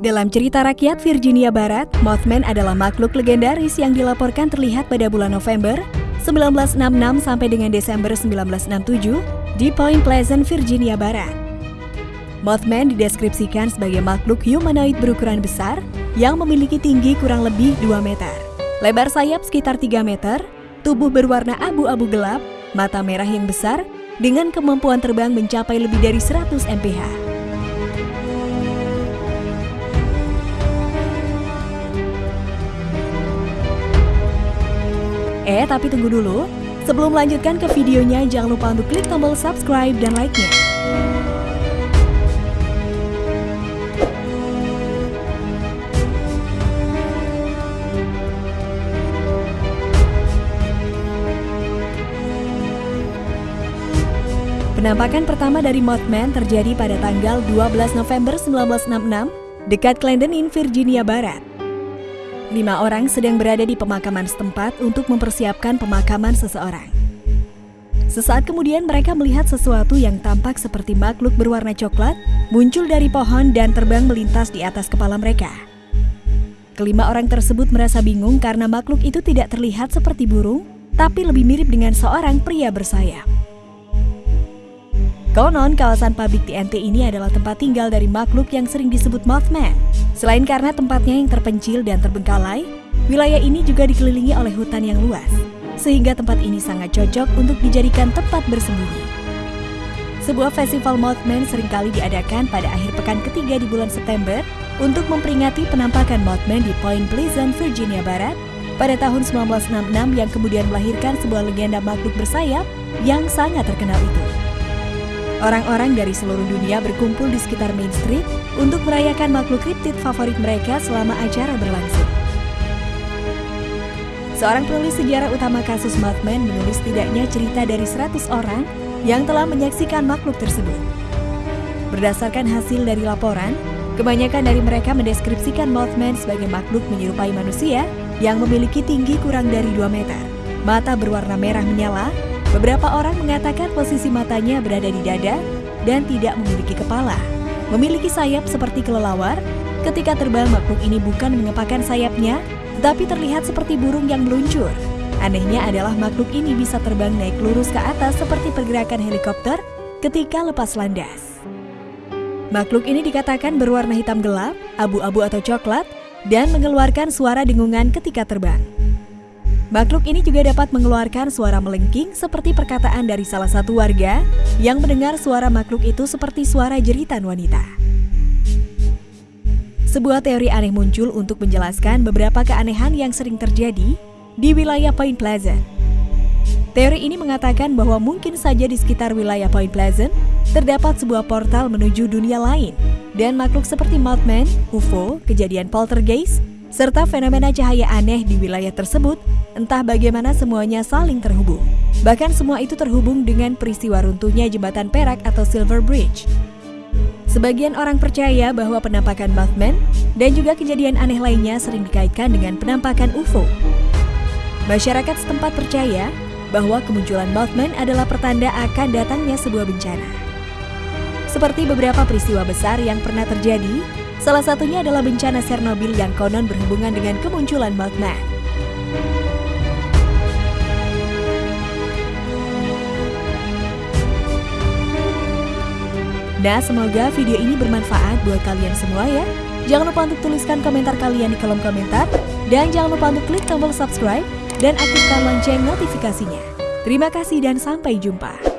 Dalam cerita rakyat Virginia Barat, Mothman adalah makhluk legendaris yang dilaporkan terlihat pada bulan November 1966 sampai dengan Desember 1967 di Point Pleasant, Virginia Barat. Mothman dideskripsikan sebagai makhluk humanoid berukuran besar yang memiliki tinggi kurang lebih 2 meter. Lebar sayap sekitar 3 meter, tubuh berwarna abu-abu gelap, mata merah yang besar, dengan kemampuan terbang mencapai lebih dari 100 mph. Eh, tapi tunggu dulu. Sebelum melanjutkan ke videonya, jangan lupa untuk klik tombol subscribe dan like-nya. Penampakan pertama dari Mothman terjadi pada tanggal 12 November 1966 dekat Clendenin, Virginia Barat. Lima orang sedang berada di pemakaman setempat untuk mempersiapkan pemakaman seseorang. Sesaat kemudian mereka melihat sesuatu yang tampak seperti makhluk berwarna coklat muncul dari pohon dan terbang melintas di atas kepala mereka. Kelima orang tersebut merasa bingung karena makhluk itu tidak terlihat seperti burung, tapi lebih mirip dengan seorang pria bersayap. Konon, kawasan pabrik TNT ini adalah tempat tinggal dari makhluk yang sering disebut Mothman. Selain karena tempatnya yang terpencil dan terbengkalai, wilayah ini juga dikelilingi oleh hutan yang luas, sehingga tempat ini sangat cocok untuk dijadikan tempat bersembunyi. Sebuah festival Mothman sering kali diadakan pada akhir pekan ketiga di bulan September untuk memperingati penampakan Mothman di Point Pleasant, Virginia Barat pada tahun 1966 yang kemudian melahirkan sebuah legenda makhluk bersayap yang sangat terkenal itu. Orang-orang dari seluruh dunia berkumpul di sekitar Main Street untuk merayakan makhluk kriptid favorit mereka selama acara berlangsung. Seorang penulis sejarah utama kasus Mothman menulis tidaknya cerita dari 100 orang yang telah menyaksikan makhluk tersebut. Berdasarkan hasil dari laporan, kebanyakan dari mereka mendeskripsikan Mothman sebagai makhluk menyerupai manusia yang memiliki tinggi kurang dari 2 meter. Mata berwarna merah menyala, Beberapa orang mengatakan posisi matanya berada di dada dan tidak memiliki kepala. Memiliki sayap seperti kelelawar, ketika terbang makhluk ini bukan mengepakkan sayapnya, tetapi terlihat seperti burung yang meluncur. Anehnya adalah makhluk ini bisa terbang naik lurus ke atas seperti pergerakan helikopter ketika lepas landas. Makhluk ini dikatakan berwarna hitam gelap, abu-abu atau coklat, dan mengeluarkan suara dengungan ketika terbang. Makhluk ini juga dapat mengeluarkan suara melengking seperti perkataan dari salah satu warga yang mendengar suara makhluk itu seperti suara jeritan wanita. Sebuah teori aneh muncul untuk menjelaskan beberapa keanehan yang sering terjadi di wilayah Point Pleasant. Teori ini mengatakan bahwa mungkin saja di sekitar wilayah Point Pleasant terdapat sebuah portal menuju dunia lain dan makhluk seperti Mothman, UFO, kejadian poltergeist, serta fenomena cahaya aneh di wilayah tersebut, entah bagaimana semuanya saling terhubung. Bahkan semua itu terhubung dengan peristiwa runtuhnya jembatan perak atau Silver Bridge. Sebagian orang percaya bahwa penampakan Mothman dan juga kejadian aneh lainnya sering dikaitkan dengan penampakan UFO. Masyarakat setempat percaya bahwa kemunculan Mothman adalah pertanda akan datangnya sebuah bencana. Seperti beberapa peristiwa besar yang pernah terjadi Salah satunya adalah bencana Chernobyl yang konon berhubungan dengan kemunculan Mothman. Nah, semoga video ini bermanfaat buat kalian semua ya. Jangan lupa untuk tuliskan komentar kalian di kolom komentar. Dan jangan lupa untuk klik tombol subscribe dan aktifkan lonceng notifikasinya. Terima kasih dan sampai jumpa.